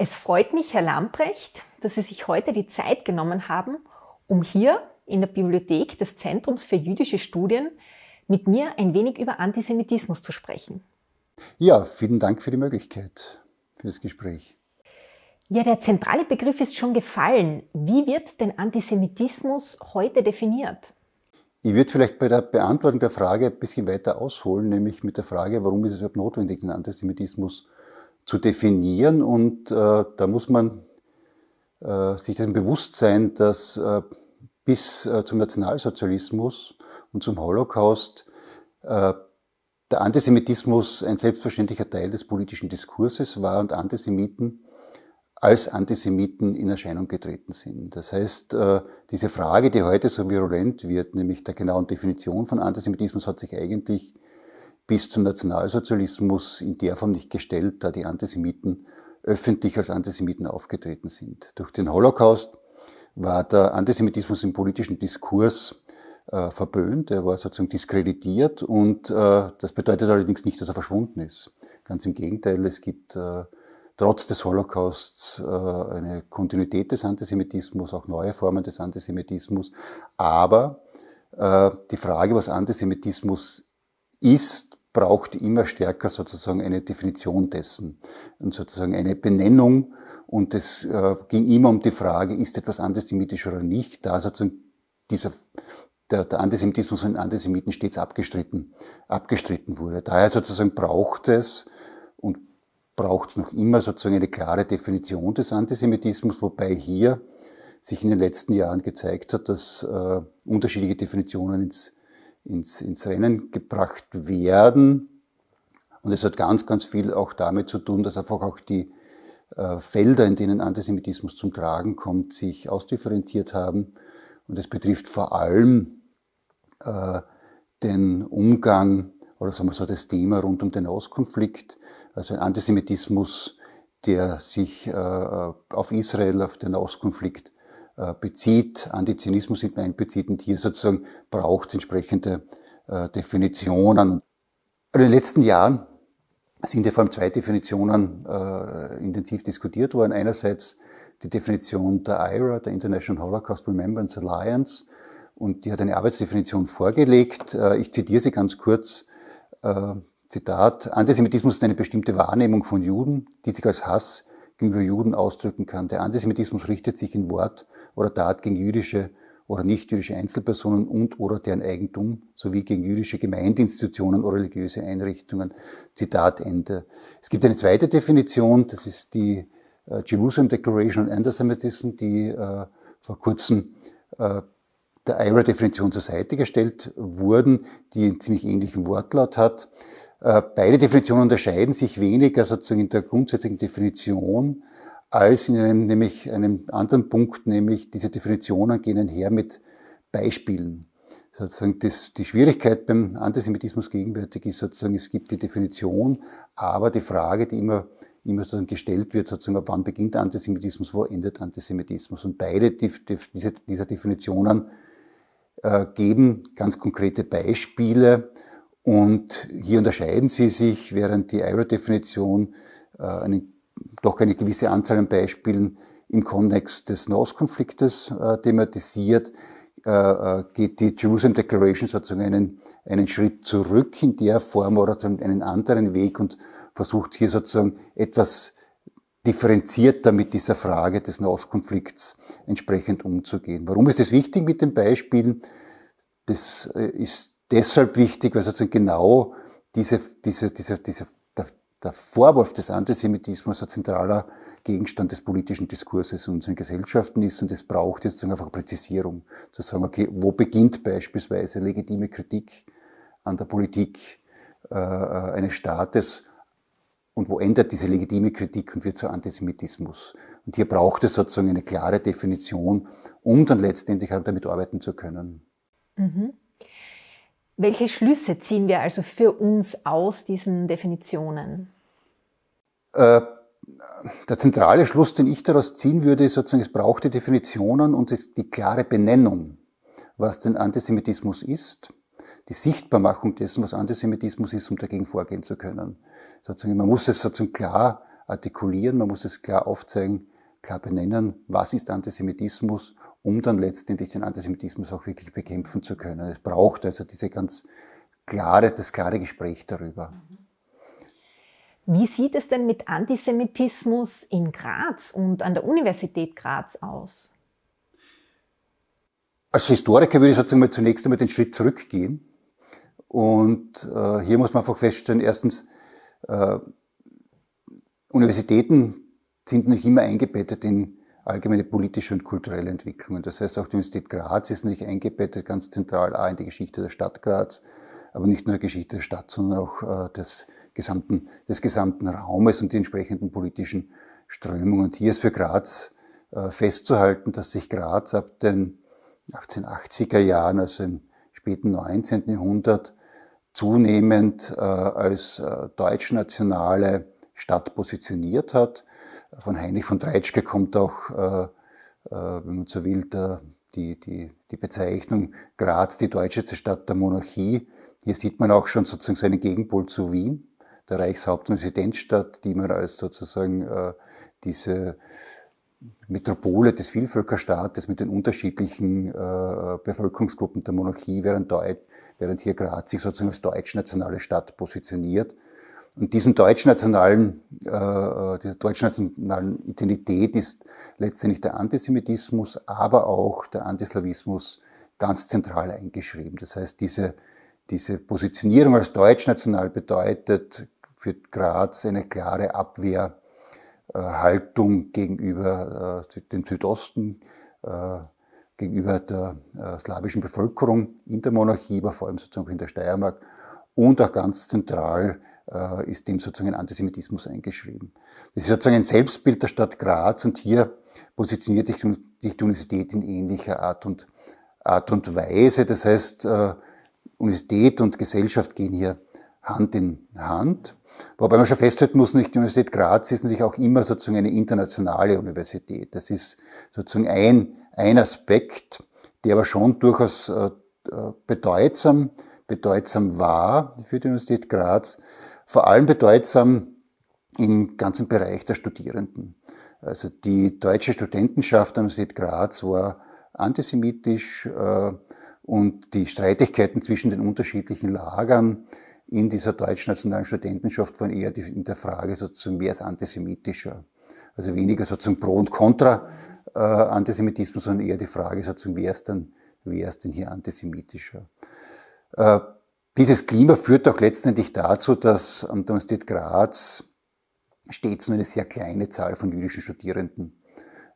Es freut mich, Herr Lamprecht, dass Sie sich heute die Zeit genommen haben, um hier in der Bibliothek des Zentrums für jüdische Studien mit mir ein wenig über Antisemitismus zu sprechen. Ja, vielen Dank für die Möglichkeit, für das Gespräch. Ja, der zentrale Begriff ist schon gefallen. Wie wird denn Antisemitismus heute definiert? Ich würde vielleicht bei der Beantwortung der Frage ein bisschen weiter ausholen, nämlich mit der Frage, warum ist es überhaupt notwendig, den Antisemitismus zu definieren. Und äh, da muss man äh, sich dessen bewusst sein, dass äh, bis äh, zum Nationalsozialismus und zum Holocaust äh, der Antisemitismus ein selbstverständlicher Teil des politischen Diskurses war und Antisemiten als Antisemiten in Erscheinung getreten sind. Das heißt, äh, diese Frage, die heute so virulent wird, nämlich der genauen Definition von Antisemitismus, hat sich eigentlich bis zum Nationalsozialismus in der Form nicht gestellt, da die Antisemiten öffentlich als Antisemiten aufgetreten sind. Durch den Holocaust war der Antisemitismus im politischen Diskurs äh, verböhnt, er war sozusagen diskreditiert und äh, das bedeutet allerdings nicht, dass er verschwunden ist. Ganz im Gegenteil, es gibt äh, trotz des Holocausts äh, eine Kontinuität des Antisemitismus, auch neue Formen des Antisemitismus, aber äh, die Frage, was Antisemitismus ist, braucht immer stärker sozusagen eine Definition dessen und sozusagen eine Benennung. Und es äh, ging immer um die Frage, ist etwas antisemitisch oder nicht, da sozusagen dieser, der, der Antisemitismus von Antisemiten stets abgestritten, abgestritten wurde. Daher sozusagen braucht es und braucht es noch immer sozusagen eine klare Definition des Antisemitismus, wobei hier sich in den letzten Jahren gezeigt hat, dass äh, unterschiedliche Definitionen ins ins, ins Rennen gebracht werden. Und es hat ganz, ganz viel auch damit zu tun, dass einfach auch die äh, Felder, in denen Antisemitismus zum Tragen kommt, sich ausdifferenziert haben. Und es betrifft vor allem äh, den Umgang oder sagen wir so das Thema rund um den Ostkonflikt, also ein Antisemitismus, der sich äh, auf Israel, auf den Ostkonflikt äh, bezieht, Antizianismus mit einbezieht und hier sozusagen braucht es entsprechende äh, Definitionen. In den letzten Jahren sind ja vor allem zwei Definitionen äh, intensiv diskutiert worden. Einerseits die Definition der IRA, der International Holocaust Remembrance Alliance, und die hat eine Arbeitsdefinition vorgelegt. Äh, ich zitiere sie ganz kurz. Äh, Zitat, Antisemitismus ist eine bestimmte Wahrnehmung von Juden, die sich als Hass gegenüber Juden ausdrücken kann. Der Antisemitismus richtet sich in Wort oder Tat gegen jüdische oder nicht-jüdische Einzelpersonen und oder deren Eigentum sowie gegen jüdische Gemeindeinstitutionen oder religiöse Einrichtungen. Zitat Ende. Es gibt eine zweite Definition, das ist die äh, Jerusalem Declaration on Antisemitism, die äh, vor kurzem äh, der IRA-Definition zur Seite gestellt wurden, die einen ziemlich ähnlichen Wortlaut hat. Äh, beide Definitionen unterscheiden sich weniger sozusagen in der grundsätzlichen Definition als in einem, nämlich einem anderen Punkt, nämlich diese Definitionen gehen einher mit Beispielen. Sozusagen das, die Schwierigkeit beim Antisemitismus gegenwärtig ist sozusagen, es gibt die Definition, aber die Frage, die immer, immer sozusagen gestellt wird, sozusagen, ab wann beginnt Antisemitismus, wo endet Antisemitismus? Und beide die, die, diese, dieser Definitionen äh, geben ganz konkrete Beispiele und hier unterscheiden sie sich, während die IRA-Definition äh, einen doch eine gewisse Anzahl an Beispielen im Kontext des Nahostkonfliktes äh, thematisiert, äh, äh, geht die Jerusalem Declaration sozusagen einen, einen Schritt zurück in der Form oder einen anderen Weg und versucht hier sozusagen etwas differenzierter mit dieser Frage des Nahostkonflikts entsprechend umzugehen. Warum ist es wichtig mit den Beispielen? Das äh, ist deshalb wichtig, weil sozusagen genau diese, diese, diese, diese der Vorwurf des Antisemitismus ein zentraler Gegenstand des politischen Diskurses in unseren Gesellschaften ist und es braucht jetzt einfach Präzisierung, zu sagen, okay, wo beginnt beispielsweise legitime Kritik an der Politik äh, eines Staates und wo endet diese legitime Kritik und wird zu Antisemitismus. Und hier braucht es sozusagen eine klare Definition, um dann letztendlich auch damit arbeiten zu können. Mhm. Welche Schlüsse ziehen wir also für uns aus diesen Definitionen? Äh, der zentrale Schluss, den ich daraus ziehen würde, ist sozusagen, es braucht die Definitionen und die klare Benennung, was denn Antisemitismus ist, die Sichtbarmachung dessen, was Antisemitismus ist, um dagegen vorgehen zu können. Sozusagen, man muss es sozusagen klar artikulieren, man muss es klar aufzeigen, klar benennen, was ist Antisemitismus, um dann letztendlich den Antisemitismus auch wirklich bekämpfen zu können. Es braucht also diese ganz klare, das klare Gespräch darüber. Wie sieht es denn mit Antisemitismus in Graz und an der Universität Graz aus? Als Historiker würde ich sozusagen mal zunächst einmal den Schritt zurückgehen. Und äh, hier muss man einfach feststellen, erstens, äh, Universitäten sind nicht immer eingebettet in allgemeine politische und kulturelle Entwicklungen. Das heißt, auch die Universität Graz ist nicht eingebettet ganz zentral A in die Geschichte der Stadt Graz, aber nicht nur die Geschichte der Stadt, sondern auch äh, des, gesamten, des gesamten Raumes und die entsprechenden politischen Strömungen. Und hier ist für Graz äh, festzuhalten, dass sich Graz ab den 1880er Jahren, also im späten 19. Jahrhundert, zunehmend äh, als deutschnationale Stadt positioniert hat. Von Heinrich von Treitschke kommt auch, äh, äh, wenn man so will, die, die, die Bezeichnung Graz, die deutscheste Stadt der Monarchie. Hier sieht man auch schon sozusagen so einen Gegenpol zu Wien, der Reichshaupt- und Residenzstadt, die man als sozusagen äh, diese Metropole des Vielvölkerstaates mit den unterschiedlichen Bevölkerungsgruppen der Monarchie, während hier Graz sich sozusagen als deutschnationale Stadt positioniert. Und diesem deutschnationalen, äh, dieser deutschnationalen Identität ist letztendlich der Antisemitismus, aber auch der Antislawismus ganz zentral eingeschrieben. Das heißt, diese, diese Positionierung als deutschnational bedeutet für Graz eine klare Abwehr äh, gegenüber äh, dem Südosten, äh, gegenüber der slawischen Bevölkerung in der Monarchie, aber vor allem sozusagen in der Steiermark und auch ganz zentral ist dem sozusagen Antisemitismus eingeschrieben. Das ist sozusagen ein Selbstbild der Stadt Graz und hier positioniert sich die Universität in ähnlicher Art und, Art und Weise. Das heißt, Universität und Gesellschaft gehen hier Hand in Hand. Wobei man schon festhalten muss, nicht die Universität Graz ist natürlich auch immer sozusagen eine internationale Universität. Das ist sozusagen ein, ein Aspekt, der aber schon durchaus äh, bedeutsam, bedeutsam war für die Universität Graz. Vor allem bedeutsam im ganzen Bereich der Studierenden. Also die deutsche Studentenschaft der Universität Graz war antisemitisch äh, und die Streitigkeiten zwischen den unterschiedlichen Lagern in dieser deutsch-nationalen Studentenschaft waren eher in der Frage sozusagen, wer ist antisemitischer? Also weniger sozusagen Pro und Contra äh, Antisemitismus, sondern eher die Frage sozusagen, wer ist denn, wer ist denn hier antisemitischer? Äh, dieses Klima führt auch letztendlich dazu, dass der Universität Graz stets nur eine sehr kleine Zahl von jüdischen Studierenden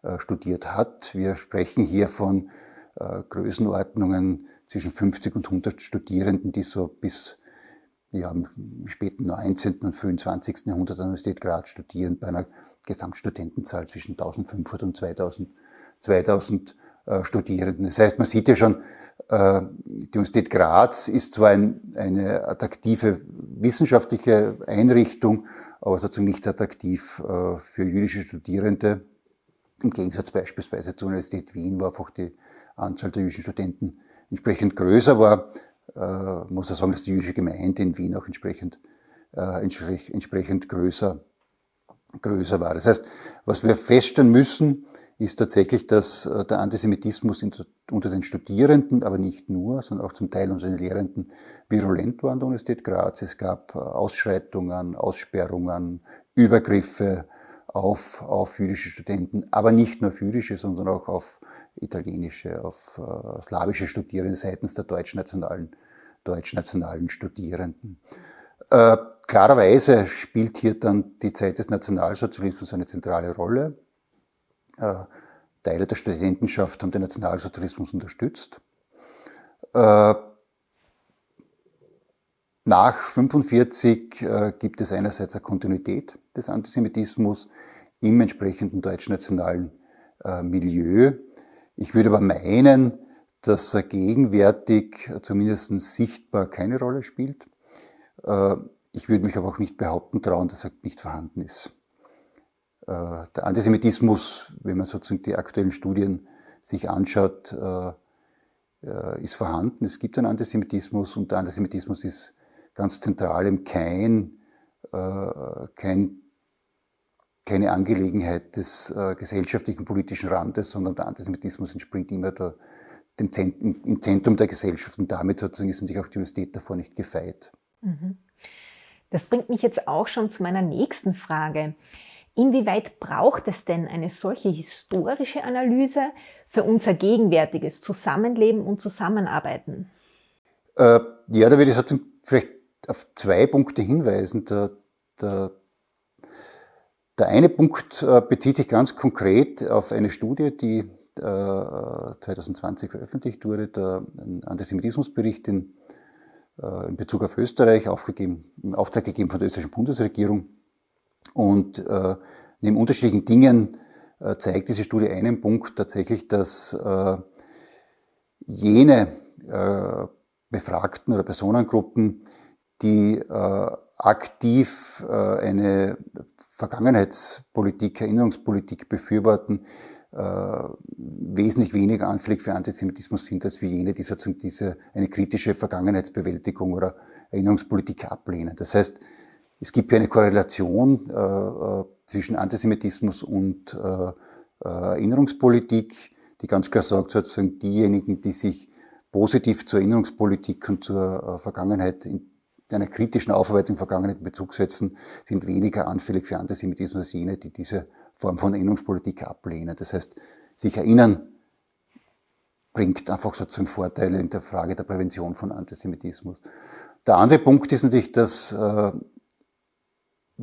äh, studiert hat. Wir sprechen hier von äh, Größenordnungen zwischen 50 und 100 Studierenden, die so bis ja, im späten 19. und frühen 20. Jahrhundert an der Universität Graz studieren, bei einer Gesamtstudentenzahl zwischen 1500 und 2000, 2000 äh, Studierenden. Das heißt, man sieht ja schon, die Universität Graz ist zwar ein, eine attraktive wissenschaftliche Einrichtung, aber sozusagen nicht attraktiv äh, für jüdische Studierende. Im Gegensatz beispielsweise zur Universität Wien, wo einfach die Anzahl der jüdischen Studenten entsprechend größer war äh, muss er sagen, dass die jüdische Gemeinde in Wien auch entsprechend, äh, entsprechend größer, größer war. Das heißt, was wir feststellen müssen, ist tatsächlich, dass äh, der Antisemitismus unter den Studierenden, aber nicht nur, sondern auch zum Teil unter den Lehrenden virulent war an der Universität Graz. Es gab äh, Ausschreitungen, Aussperrungen, Übergriffe auf, auf jüdische Studenten, aber nicht nur auf jüdische, sondern auch auf italienische, auf äh, slawische Studierende seitens der deutschnationalen, deutschnationalen Studierenden. Äh, klarerweise spielt hier dann die Zeit des Nationalsozialismus eine zentrale Rolle. Äh, Teile der Studentenschaft haben den Nationalsozialismus unterstützt. Äh, nach 1945 äh, gibt es einerseits eine Kontinuität des Antisemitismus im entsprechenden deutschnationalen Milieu. Ich würde aber meinen, dass er gegenwärtig zumindest sichtbar keine Rolle spielt. Ich würde mich aber auch nicht behaupten trauen, dass er nicht vorhanden ist. Äh, der Antisemitismus, wenn man sozusagen die aktuellen Studien sich anschaut, äh, ist vorhanden. Es gibt einen Antisemitismus und der Antisemitismus ist ganz zentral im kein, kein keine Angelegenheit des äh, gesellschaftlichen politischen Randes, sondern der Antisemitismus entspringt immer der, dem Zentrum, im Zentrum der Gesellschaft und damit sozusagen ist natürlich auch die Universität davor nicht gefeit. Mhm. Das bringt mich jetzt auch schon zu meiner nächsten Frage. Inwieweit braucht es denn eine solche historische Analyse für unser gegenwärtiges Zusammenleben und Zusammenarbeiten? Äh, ja, da würde ich vielleicht auf zwei Punkte hinweisen. Der, der, der eine Punkt äh, bezieht sich ganz konkret auf eine Studie, die äh, 2020 veröffentlicht wurde, der Antisemitismusbericht in, äh, in Bezug auf Österreich, aufgegeben, im Auftrag gegeben von der österreichischen Bundesregierung. Und äh, neben unterschiedlichen Dingen äh, zeigt diese Studie einen Punkt tatsächlich, dass äh, jene äh, Befragten oder Personengruppen, die äh, aktiv äh, eine Vergangenheitspolitik, Erinnerungspolitik befürworten, äh, wesentlich weniger anfällig für Antisemitismus sind als wie jene, die sozusagen diese, eine kritische Vergangenheitsbewältigung oder Erinnerungspolitik ablehnen. Das heißt, es gibt hier eine Korrelation äh, äh zwischen Antisemitismus und äh, äh, Erinnerungspolitik, die ganz klar sagt, sozusagen diejenigen, die sich positiv zur Erinnerungspolitik und zur äh, Vergangenheit in einer kritischen Aufarbeitung Vergangenheit in Bezug setzen, sind weniger anfällig für Antisemitismus als jene, die diese Form von Erinnerungspolitik ablehnen. Das heißt, sich erinnern bringt einfach sozusagen Vorteile in der Frage der Prävention von Antisemitismus. Der andere Punkt ist natürlich, dass äh,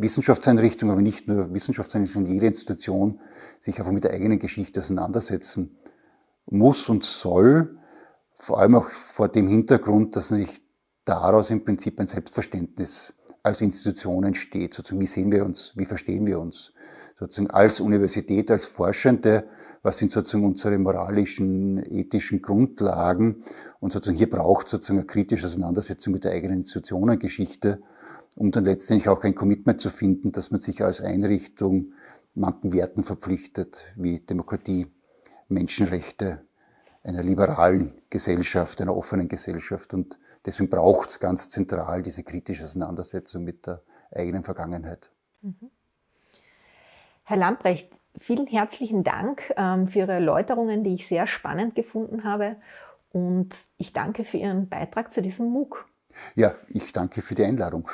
Wissenschaftseinrichtungen, aber nicht nur Wissenschaftseinrichtungen, jede Institution sich einfach mit der eigenen Geschichte auseinandersetzen muss und soll, vor allem auch vor dem Hintergrund, dass nicht daraus im Prinzip ein Selbstverständnis als Institution entsteht. Sozusagen, wie sehen wir uns, wie verstehen wir uns? Sozusagen als Universität, als Forschende, was sind sozusagen unsere moralischen, ethischen Grundlagen? Und sozusagen hier braucht sozusagen eine kritische Auseinandersetzung mit der eigenen Institutionengeschichte, um dann letztendlich auch ein Commitment zu finden, dass man sich als Einrichtung manchen Werten verpflichtet, wie Demokratie, Menschenrechte, einer liberalen Gesellschaft, einer offenen Gesellschaft. Und deswegen braucht es ganz zentral diese kritische Auseinandersetzung mit der eigenen Vergangenheit. Mhm. Herr Lamprecht, vielen herzlichen Dank ähm, für Ihre Erläuterungen, die ich sehr spannend gefunden habe. Und ich danke für Ihren Beitrag zu diesem MOOC. Ja, ich danke für die Einladung.